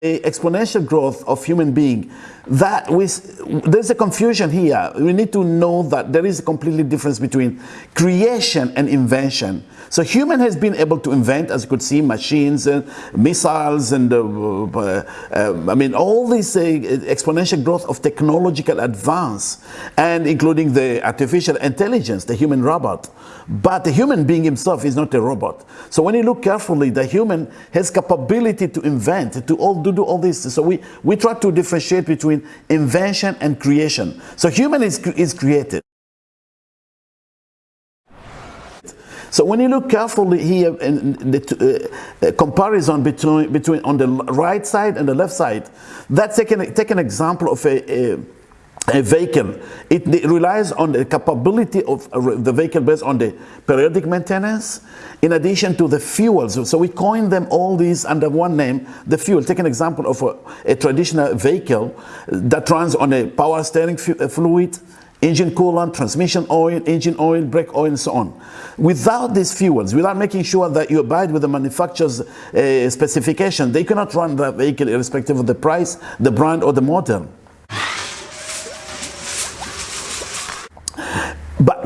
the exponential growth of human being that we, there's a confusion here. We need to know that there is a completely difference between creation and invention. So human has been able to invent as you could see machines and missiles and uh, uh, I mean all this uh, exponential growth of technological advance and including the artificial intelligence the human robot. But the human being himself is not a robot. So when you look carefully the human has capability to invent to all to do all this. So we, we try to differentiate between invention and creation. So human is, is created. So when you look carefully here in the uh, comparison between, between on the right side and the left side, that's take an, take an example of a, a a vehicle. It, relies on the capability of the vehicle based on the periodic maintenance in addition to the fuels. So we coin them all these under one name, the fuel. Take an example of a, a traditional vehicle that runs on a power steering fluid, engine coolant, transmission oil, engine oil, brake oil, and so on. Without these fuels, without making sure that you abide with the manufacturer's uh, specification, they cannot run the vehicle irrespective of the price, the brand, or the model.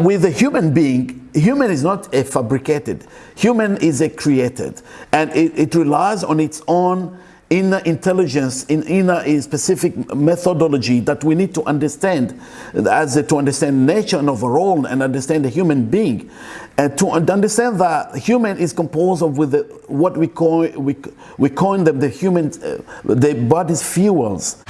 With a human being, human is not a fabricated. Human is a created. And it, it relies on its own inner intelligence, in inner in specific methodology that we need to understand as to understand nature and overall and understand the human being. And to understand that human is composed of with the, what we call, we, we coin them the human, uh, the body's fuels.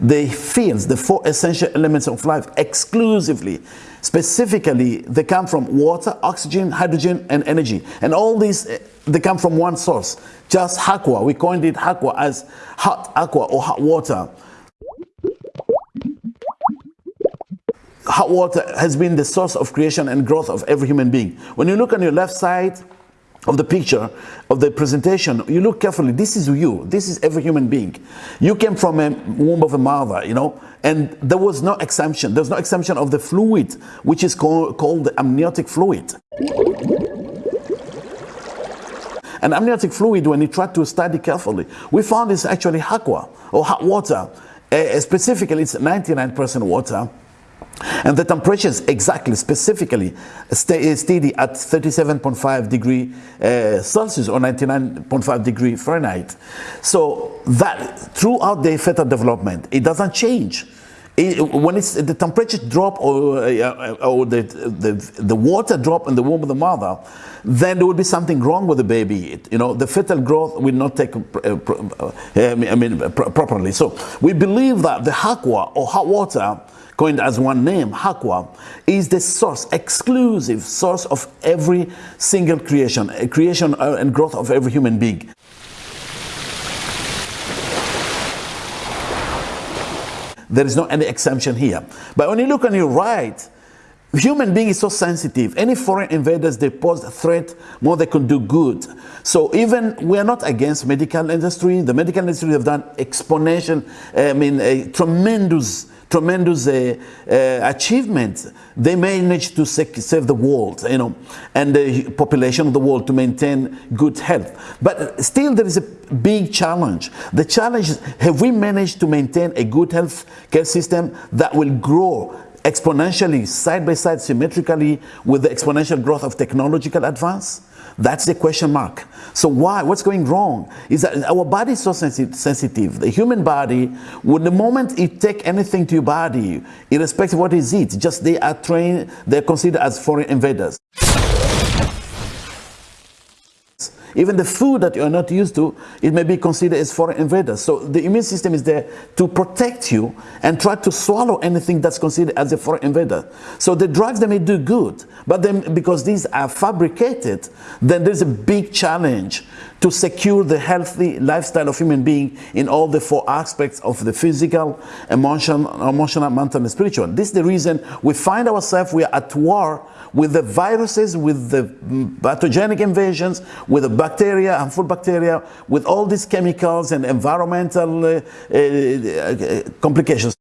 The fields, the four essential elements of life exclusively. Specifically, they come from water, oxygen, hydrogen, and energy. And all these, eh, they come from one source, just aqua. We coined it aqua as hot aqua or hot water. Hot water has been the source of creation and growth of every human being. When you look on your left side, of the picture of the presentation you look carefully. This is you. This is every human being. You came from a womb of a mother you know and there was no exemption. There's no exemption of the fluid which is called, called amniotic fluid. And amniotic fluid when you try to study carefully we found it's actually aqua or hot water. Uh, specifically it's 99% water and the temperatures exactly, specifically, stay steady at 37.5 degree uh, Celsius or 99.5 degree Fahrenheit. So that throughout the fetal development, it doesn't change. It, when it's the temperature drop or, uh, or the, the, the water drop in the womb of the mother, then there will be something wrong with the baby. You know, the fetal growth will not take, uh, uh I mean, properly. So we believe that the aqua or hot water coined as one name, Aqua, is the source, exclusive source of every single creation, creation uh, and growth of every human being. There is no any exemption here. But when you look on your right, human being is so sensitive. Any foreign invaders, they pose a threat more they can do good. So even we are not against medical industry. The medical industry have done exponential, I mean, a tremendous tremendous uh, uh, achievements. They managed to save the world, you know, and the population of the world to maintain good health. But still there is a big challenge. The challenge is, have we managed to maintain a good health care system that will grow exponentially, side by side, symmetrically with the exponential growth of technological advance? That's the question mark. So why? What's going wrong? Is that our body is so sensitive. The human body, when the moment it take anything to your body, irrespective of what it is, just they are trained, they're considered as foreign invaders. Even the food that you are not used to, it may be considered as foreign invaders. So the immune system is there to protect you and try to swallow anything that's considered as a foreign invader. So the drugs, they may do good, but then because these are fabricated, then there's a big challenge to secure the healthy lifestyle of human being in all the four aspects of the physical, emotional, emotional mental, and spiritual. This is the reason we find ourselves, we are at war with the viruses, with the mm, pathogenic invasions, with the bacteria, harmful bacteria, with all these chemicals and environmental uh, uh, uh complications.